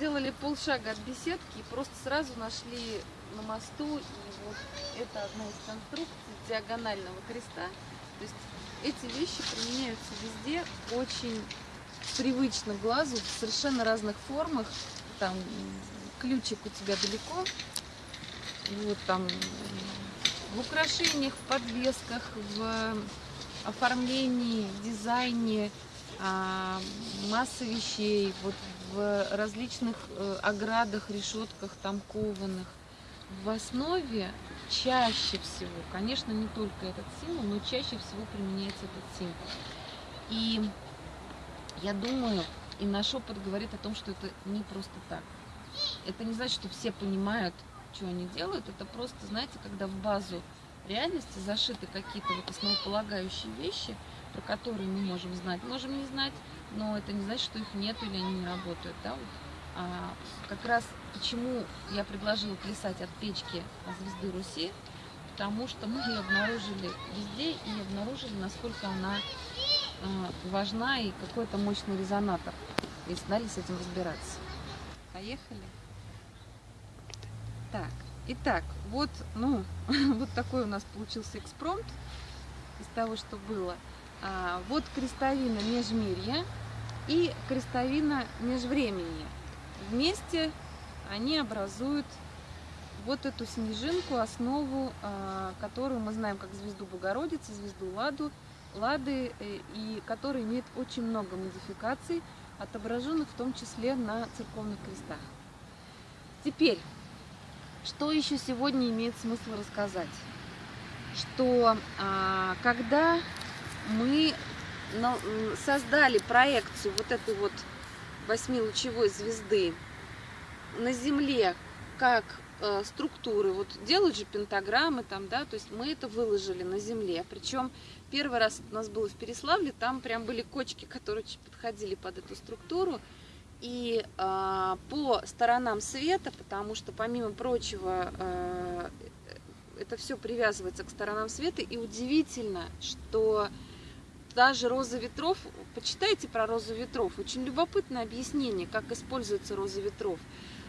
сделали полшага от беседки и просто сразу нашли на мосту. И вот это одна из конструкций диагонального креста. То есть эти вещи применяются везде очень привычно глазу, в совершенно разных формах. Там ключик у тебя далеко. Вот там в украшениях, в подвесках, в оформлении, дизайне, масса вещей, вот в различных э, оградах, решетках там кованых. В основе чаще всего, конечно, не только этот символ, но чаще всего применяется этот символ. И я думаю, и наш опыт говорит о том, что это не просто так. Это не значит, что все понимают, что они делают. Это просто, знаете, когда в базу реальности зашиты какие-то вот основополагающие вещи, про которые мы можем знать, можем не знать, но это не значит, что их нет или они не работают. Да? Вот. А, как раз почему я предложила плясать от печки звезды Руси, потому что мы ее обнаружили везде и обнаружили, насколько она а, важна и какой это мощный резонатор. И стали с этим разбираться. Поехали. Так, итак, вот, ну, вот такой у нас получился экспромт из того, что было. А, вот крестовина межмирья и крестовина межвремени. Вместе они образуют вот эту снежинку, основу, а, которую мы знаем как звезду Богородицы, звезду Ладу, Лады, э, и которая имеет очень много модификаций, отображенных в том числе на церковных крестах. Теперь, что еще сегодня имеет смысл рассказать? Что а, когда мы создали проекцию вот этой вот восьмилучевой звезды на Земле как э, структуры, вот делают же пентаграммы там, да, то есть мы это выложили на Земле, причем первый раз у нас было в Переславле, там прям были кочки, которые подходили под эту структуру, и э, по сторонам света, потому что помимо прочего э, это все привязывается к сторонам света, и удивительно, что даже роза ветров, почитайте про розу ветров, очень любопытное объяснение, как используется роза ветров,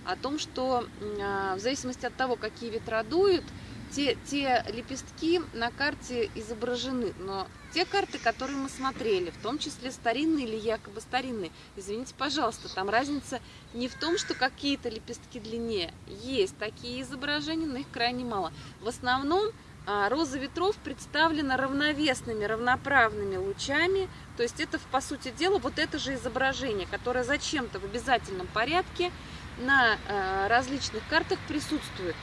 о том, что э, в зависимости от того, какие ветра дуют, те, те лепестки на карте изображены, но те карты, которые мы смотрели, в том числе старинные или якобы старинные, извините, пожалуйста, там разница не в том, что какие-то лепестки длиннее. Есть такие изображения, но их крайне мало. В основном а, роза ветров представлена равновесными, равноправными лучами, то есть это, по сути дела, вот это же изображение, которое зачем-то в обязательном порядке на а, различных картах присутствует.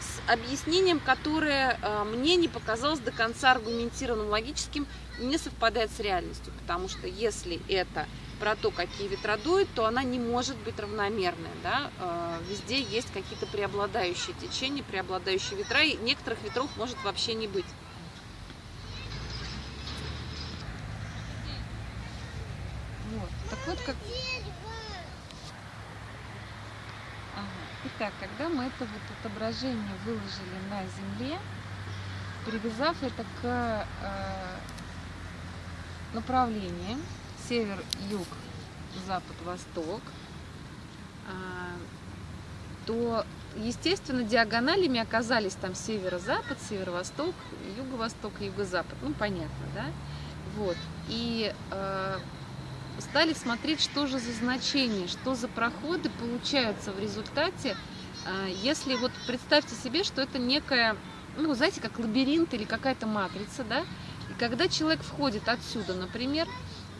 С объяснением, которое э, мне не показалось до конца аргументированным, логическим, не совпадает с реальностью. Потому что если это про то, какие ветра дуют, то она не может быть равномерная. Да? Э, везде есть какие-то преобладающие течения, преобладающие ветра, и некоторых ветров может вообще не быть. Вот. Так вот, как Итак, когда мы это вот отображение выложили на земле, привязав это к э, направлениям север-юг, запад-восток, э, то, естественно, диагоналями оказались там северо-запад, северо-восток, юго-восток юго-запад. Ну, понятно, да? Вот. И э, стали смотреть, что же за значения, что за проходы получаются в результате, а, если вот представьте себе, что это некая, ну, знаете, как лабиринт или какая-то матрица, да, и когда человек входит отсюда, например,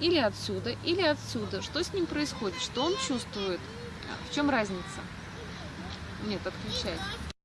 или отсюда, или отсюда, что с ним происходит, что он чувствует, в чем разница? Нет, отключай.